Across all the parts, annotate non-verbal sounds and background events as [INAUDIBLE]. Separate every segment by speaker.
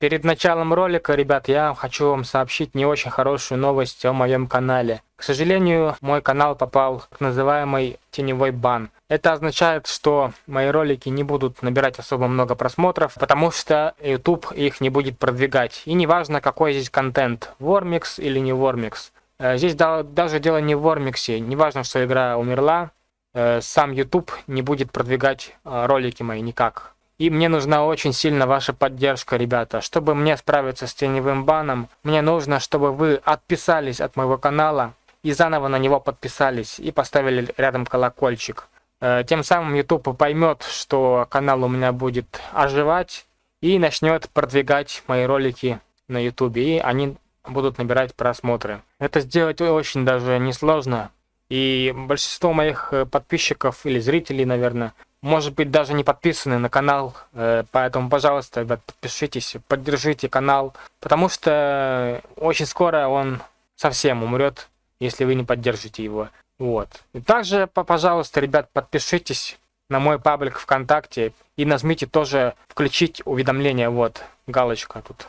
Speaker 1: Перед началом ролика, ребят, я хочу вам сообщить не очень хорошую новость о моем канале. К сожалению, мой канал попал в называемый теневой бан. Это означает, что мои ролики не будут набирать особо много просмотров, потому что YouTube их не будет продвигать. И неважно, какой здесь контент, Вормикс или не Вормикс. Э, здесь даже дело не в Вормиксе, неважно, что игра умерла, э, сам YouTube не будет продвигать э, ролики мои никак. И мне нужна очень сильно ваша поддержка, ребята. Чтобы мне справиться с теневым баном, мне нужно, чтобы вы отписались от моего канала и заново на него подписались и поставили рядом колокольчик. Э, тем самым YouTube поймет, что канал у меня будет оживать и начнет продвигать мои ролики на YouTube. И они будут набирать просмотры. Это сделать очень даже несложно. И большинство моих э, подписчиков или зрителей, наверное, может быть, даже не подписаны на канал, э, поэтому, пожалуйста, ребят, подпишитесь, поддержите канал, потому что очень скоро он совсем умрет, если вы не поддержите его. Вот. И также, пожалуйста, ребят, подпишитесь на мой паблик ВКонтакте и нажмите тоже включить уведомления, вот, галочка тут.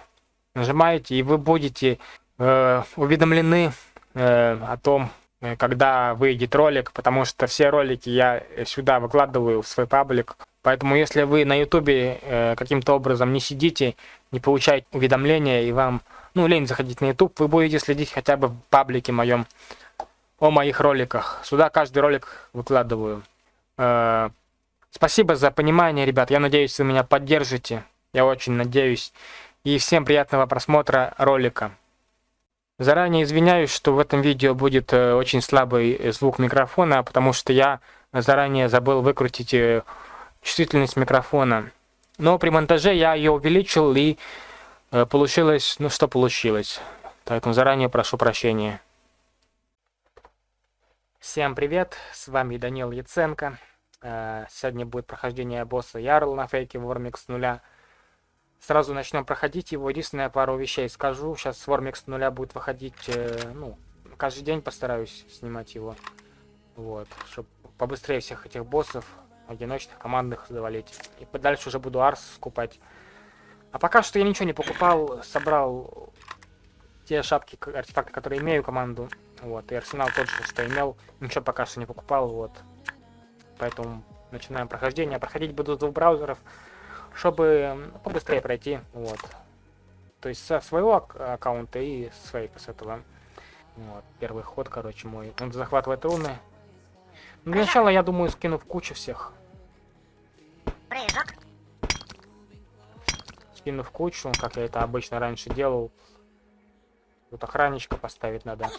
Speaker 1: Нажимаете, и вы будете э, уведомлены э, о том, когда выйдет ролик, потому что все ролики я сюда выкладываю в свой паблик. Поэтому если вы на ютубе э, каким-то образом не сидите, не получаете уведомления и вам, ну, лень заходить на ютуб, вы будете следить хотя бы в паблике моем о моих роликах. Сюда каждый ролик выкладываю. Э, спасибо за понимание, ребят. Я надеюсь, вы меня поддержите. Я очень надеюсь. И всем приятного просмотра ролика. Заранее извиняюсь, что в этом видео будет э, очень слабый э, звук микрофона, потому что я заранее забыл выкрутить э, чувствительность микрофона. Но при монтаже я ее увеличил и получилось, ну что получилось. Поэтому заранее прошу прощения. Всем привет, с вами Данил Яценко. Сегодня будет прохождение босса Ярл на фейке Вормикс нуля. Сразу начнем проходить его. Единственное, пару вещей скажу. Сейчас Вормикс нуля будет выходить, э, ну, каждый день постараюсь снимать его. Вот, чтобы побыстрее всех этих боссов, одиночных, командных завалить. И дальше уже буду Арс скупать. А пока что я ничего не покупал, собрал те шапки, артефакты, которые имею команду. Вот, и арсенал тот же, что имел. Ничего пока что не покупал, вот. Поэтому начинаем прохождение. Проходить буду с двух браузеров чтобы побыстрее пройти, вот. То есть со своего ак аккаунта и с фейка с этого. Вот, первый ход, короче, мой. Он захватывает руны. Ну, для начала, я думаю, скину в кучу всех.
Speaker 2: Прыжок.
Speaker 1: Скину в кучу, как я это обычно раньше делал. Тут охранничка поставить надо.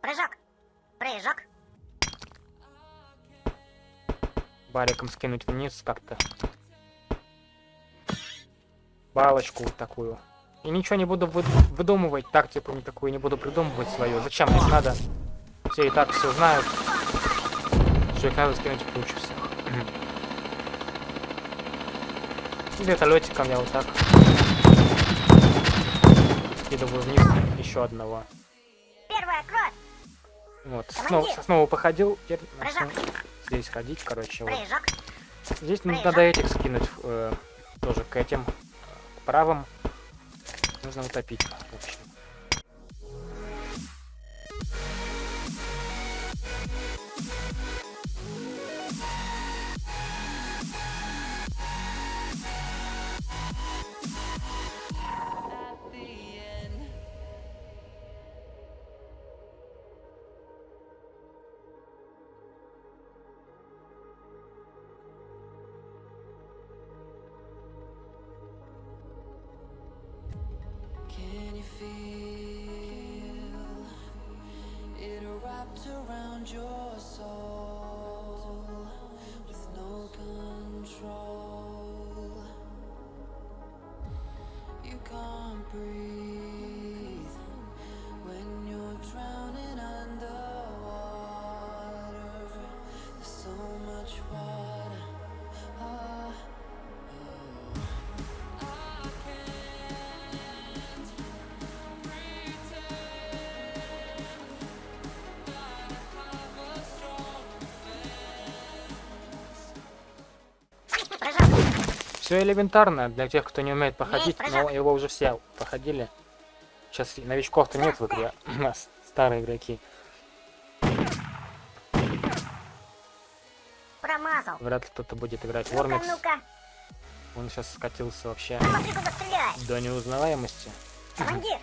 Speaker 2: Прыжок. Прыжок.
Speaker 1: Бариком скинуть вниз как-то балочку вот такую. И ничего не буду вы выдумывать, тактику никакую не буду придумывать свою. Зачем мне надо? Все и так все знают, что их надо скинуть кучу всех. Вертолетиком я вот так скидываю вниз еще одного.
Speaker 2: Первая кровь.
Speaker 1: Вот, снова, снова походил, теперь здесь ходить, короче. Вот. Здесь Прыжок. надо этих скинуть э, тоже к этим правым нужно утопить, wrapped around your soul with no control. You can't breathe. Все элементарно для тех, кто не умеет проходить, но его уже все проходили. Сейчас новичков-то нет в игре, [CLEARS THROAT] у нас старые игроки.
Speaker 2: Промазал.
Speaker 1: Вряд ли кто-то будет играть в Вормикс.
Speaker 2: ну-ка.
Speaker 1: Он сейчас скатился вообще до неузнаваемости.
Speaker 2: Командир.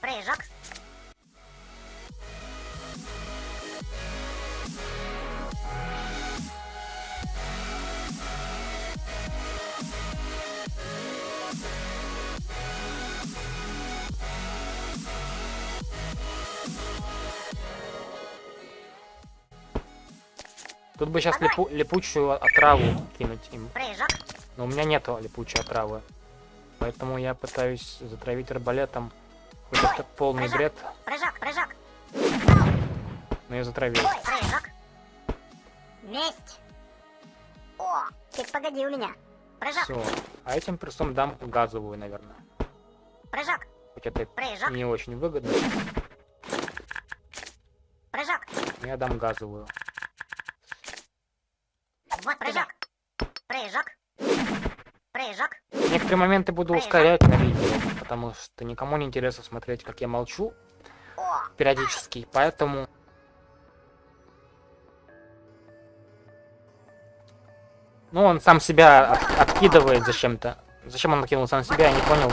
Speaker 2: Прыжок.
Speaker 1: Бы сейчас липучую отраву кинуть им. Но у меня нету липучей отравы. Поэтому я пытаюсь затравить арбалетом. Хоть это полный бред,
Speaker 2: Прыжок, прыжок.
Speaker 1: но я затравил.
Speaker 2: Прыжок. Месть. О, ты погоди у меня. Прыжок,
Speaker 1: Все. А этим перстом дам газовую, наверное.
Speaker 2: прыжок,
Speaker 1: Хоть это
Speaker 2: прыжок,
Speaker 1: не очень выгодно,
Speaker 2: прыжок.
Speaker 1: я дам газовую.
Speaker 2: Вот прыжок. Прыжок. Прыжок.
Speaker 1: Некоторые моменты буду
Speaker 2: Прыжок.
Speaker 1: ускорять на видео, потому что никому не интересно смотреть, как я молчу
Speaker 2: О,
Speaker 1: периодически. Поэтому Ну, он сам себя от- откидывает зачем-то. Зачем он откинул сам себя, я не понял.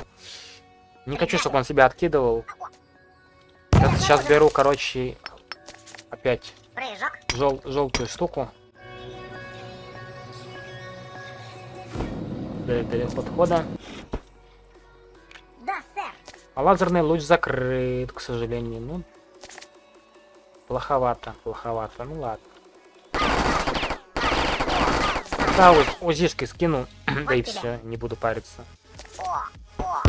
Speaker 1: Не хочу, чтобы он себя откидывал. Я сейчас беру, короче, опять жел желтую штуку. Для, для подхода.
Speaker 2: Да, сэр.
Speaker 1: А лазерный луч закрыт, к сожалению. Ну, плоховато, плоховато. Ну ладно. Да, уз- узишки скину, [CLEARS THROAT] да и все, не буду париться.
Speaker 2: О, о.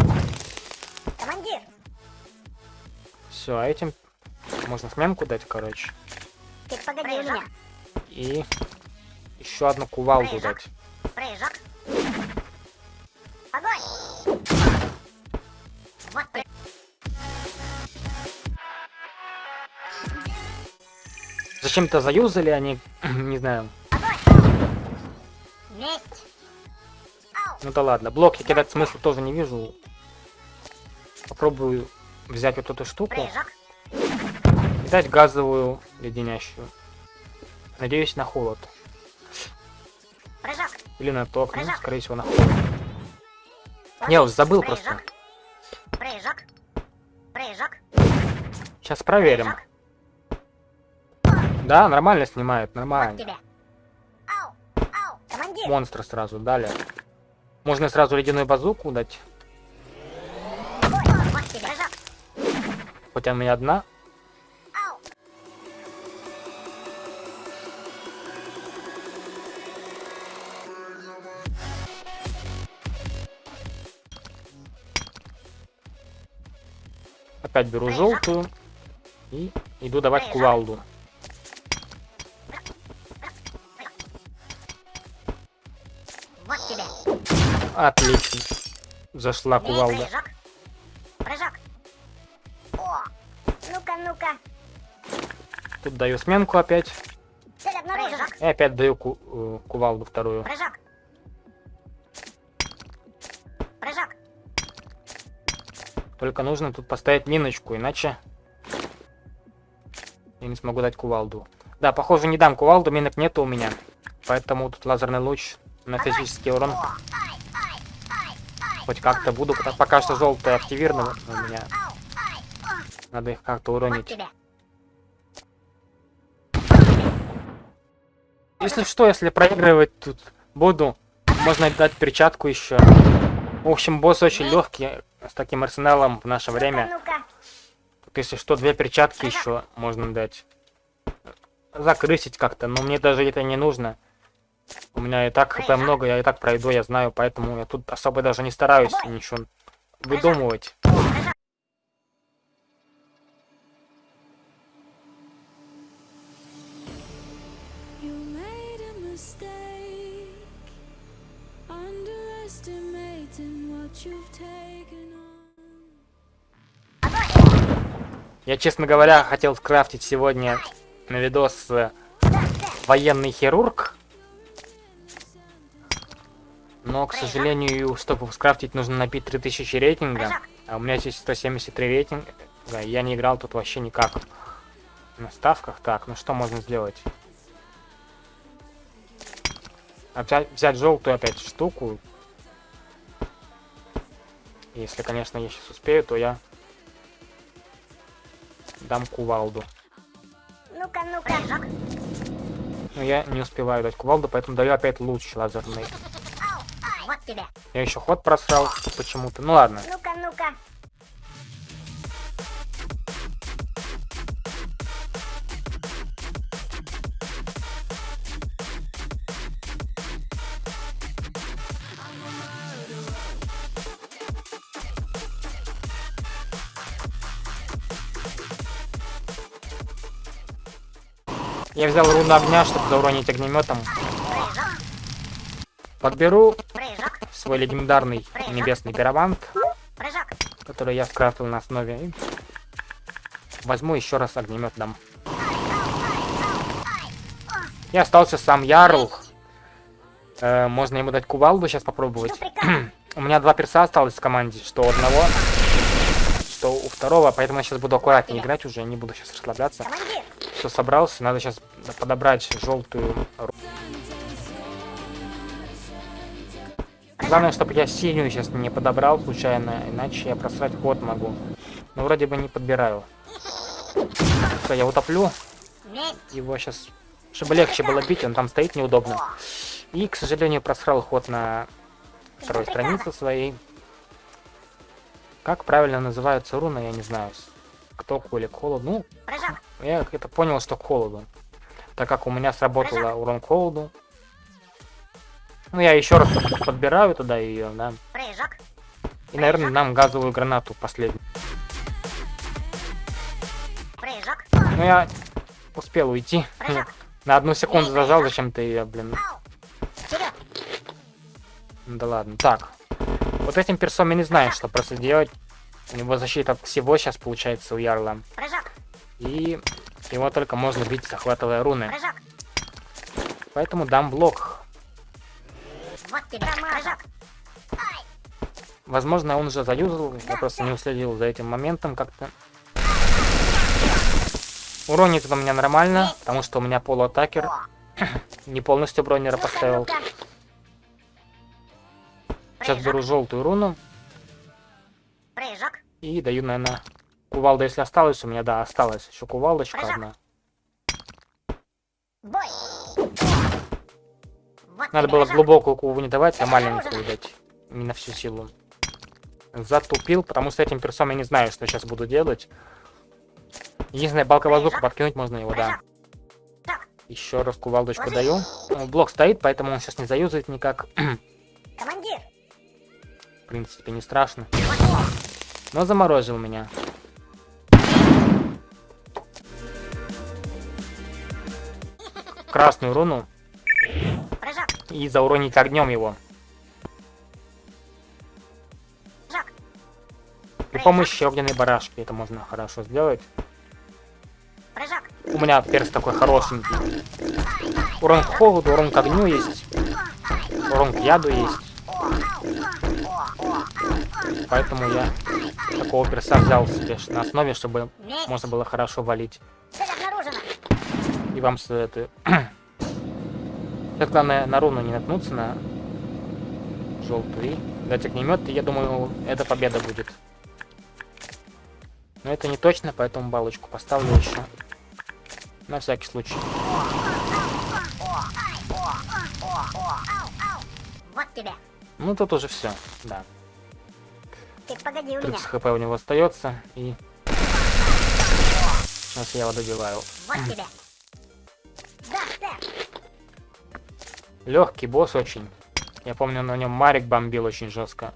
Speaker 2: Командир.
Speaker 1: Все, а этим можно сменку дать, короче.
Speaker 2: Ты погоди у меня.
Speaker 1: И еще одну кувалду
Speaker 2: Прыжок.
Speaker 1: дать.
Speaker 2: Прыжок. Вот прыжок.
Speaker 1: Зачем-то заюзали они, [CLEARS THROAT] не знаю. Ну да ладно, блок я кидать смысла тоже не вижу. Попробую взять вот эту штуку и дать газовую леденящую. Надеюсь на холод.
Speaker 2: Прыжок.
Speaker 1: Или на ток, ну, скорее всего на холод. Не, забыл просто. Сейчас проверим. Да, нормально снимает, нормально. Монстра сразу дали. Можно сразу ледяную базуку дать.
Speaker 2: Прыжок.
Speaker 1: Хотя у меня одна. Опять беру желтую. И иду давать кувалду.
Speaker 2: Вот тебе.
Speaker 1: Отлично. Зашла
Speaker 2: Бей,
Speaker 1: кувалда.
Speaker 2: Прыжок. Прыжок. О. Ну-ка, ну-ка.
Speaker 1: Тут даю сменку опять. И опять даю ку- э, кувалду вторую.
Speaker 2: Прыжок. Прыжок.
Speaker 1: Только нужно тут поставить миночку, иначе я не смогу дать кувалду. Да, похоже, не дам кувалду, минок нету у меня. Поэтому тут лазерный луч на физический урон хоть как-то буду. Пока что желтая активирована у меня. Надо их как-то уронить. Если что, если проигрывать тут буду, можно дать перчатку еще. В общем, босс очень легкий с таким арсеналом в наше время. Тут, если что, две перчатки еще можно дать. Закрысить как-то, но мне даже это не нужно. У меня и так хп много, я и так пройду, я знаю, поэтому я тут особо даже не стараюсь ничего выдумывать.
Speaker 2: ну-ка. Прыжок.
Speaker 3: You made a mistake, underestimating what you've taken on.
Speaker 1: Я, честно говоря, хотел скрафтить сегодня на видос э, военный хирург. но, к сожалению, чтобы скрафтить, нужно набить 3000 рейтинга. А у меня здесь 173 рейтинга. Я не играл тут вообще никак. На ставках. Так, ну что можно сделать? А взять, взять желтую опять штуку. Если, конечно, я сейчас успею, то я дам кувалду.
Speaker 2: Ну-ка, ну-ка.
Speaker 1: Но я не успеваю дать кувалду, поэтому даю опять луч лазерный.
Speaker 2: Вот тебе.
Speaker 1: Я еще ход просрал почему-то. Ну ладно.
Speaker 2: Ну-ка, ну-ка.
Speaker 1: Я взял руну огня, чтобы зауронить огнеметом. Подберу свой легендарный небесный пиромант, который я скрафтил на основе. Возьму еще раз огнемет дам. И остался сам Ярл. Э, можно ему дать кувалду сейчас попробовать. [CLEARS THROAT] У меня два перса осталось в команде, что одного, что у второго, поэтому я сейчас буду аккуратнее играть уже, не буду сейчас расслабляться. Все собрался, надо сейчас подобрать желтую Главное, чтобы я синюю сейчас не подобрал случайно, иначе я просрать ход могу. Но вроде бы не подбираю. Все, я утоплю его сейчас, чтобы легче было бить, он там стоит неудобно. И, к сожалению, просрал ход на второй странице своей. Как правильно называются руны, я не знаю. Кто или к холоду. Ну, Я это понял, что холоду. Так как у меня сработала урон холоду. Ну, я еще раз подбираю туда ее, да.
Speaker 2: Прыжок.
Speaker 1: И, наверное, нам газовую гранату последнюю.
Speaker 2: Прыжок.
Speaker 1: Ну, я успел уйти.
Speaker 2: Прыжок. [LAUGHS]
Speaker 1: На одну секунду зажал зачем-то ее, блин. Ну Да ладно. Так. Вот этим персом я не знаю, что просто делать. У него защита от всего сейчас получается у Ярла.
Speaker 2: Прыжок.
Speaker 1: И его только можно бить, захватывая руны.
Speaker 2: Прыжок.
Speaker 1: Поэтому дам блок.
Speaker 2: Вот тебе. Прыжок.
Speaker 1: Возможно, он уже заюзал, я просто не уследил за этим моментом как-то. Уронит он меня нормально, потому что у меня полуатакер. [CLEARS THROAT] Не полностью бронера поставил. Сейчас беру желтую руну
Speaker 2: Прыжок.
Speaker 1: и даю, наверное, кувалда, если осталось у меня, да, осталась еще кувалдочка одна.
Speaker 2: Бой. Вот
Speaker 1: Надо было глубокую куву не давать, а маленькую дать. Не на всю силу. Затупил, потому что этим персом я не знаю, что сейчас буду делать. Единственное, балка воздуха подкинуть можно его, да. Еще раз кувалдочку даю. Ну, Блок стоит, поэтому он сейчас не заюзает никак. [CLEARS THROAT]
Speaker 2: Командир.
Speaker 1: В принципе, не страшно. Но заморозил меня. Красную руну и зауронить огнем его. При помощи огненной барашки это можно хорошо сделать. У меня перс такой хорошенький. Урон к холоду, урон к огню есть. Урон к яду есть. Поэтому я такого перса взял себе на основе, чтобы можно было хорошо валить. Вам советую. Сейчас главное на руну не наткнуться на желтый. Дать огнемет, и я думаю, эта победа будет. Но это не точно, поэтому балочку поставлю еще. На всякий случай.
Speaker 2: Вот тебе.
Speaker 1: Ну тут уже все, да.
Speaker 2: Ты погоди у меня.
Speaker 1: 30 хп у него остается, и... Сейчас я его добиваю.
Speaker 2: Вот тебе.
Speaker 1: Легкий босс очень. Я помню, на нем Марик бомбил очень жестко.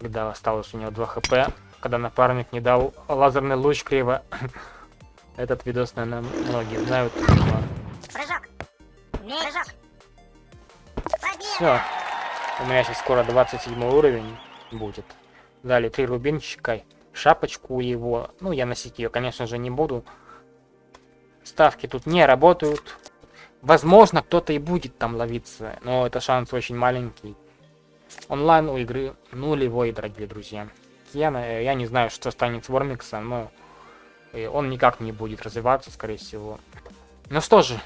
Speaker 1: Когда осталось у него 2 хп. Когда напарник не дал лазерный луч криво. [COUGHS] Этот видос, наверное, многие знают.
Speaker 2: Прыжок. Прыжок.
Speaker 1: Все. У меня сейчас скоро 27 уровень будет. Дали три рубинчика. Шапочку его. Ну, я носить ее, конечно же, не буду. Ставки тут не работают. Возможно, кто-то и будет там ловиться, но это шанс очень маленький. Онлайн у игры нулевой, дорогие друзья. Я, на- я не знаю, что станет с Вормиксом, но э, он никак не будет развиваться, скорее всего. Ну что же,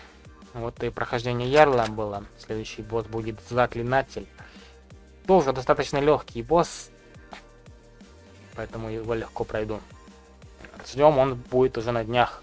Speaker 1: вот и прохождение Ярла было. Следующий босс будет Заклинатель. Тоже достаточно легкий босс, поэтому его легко пройду. Ждем, он будет уже на днях.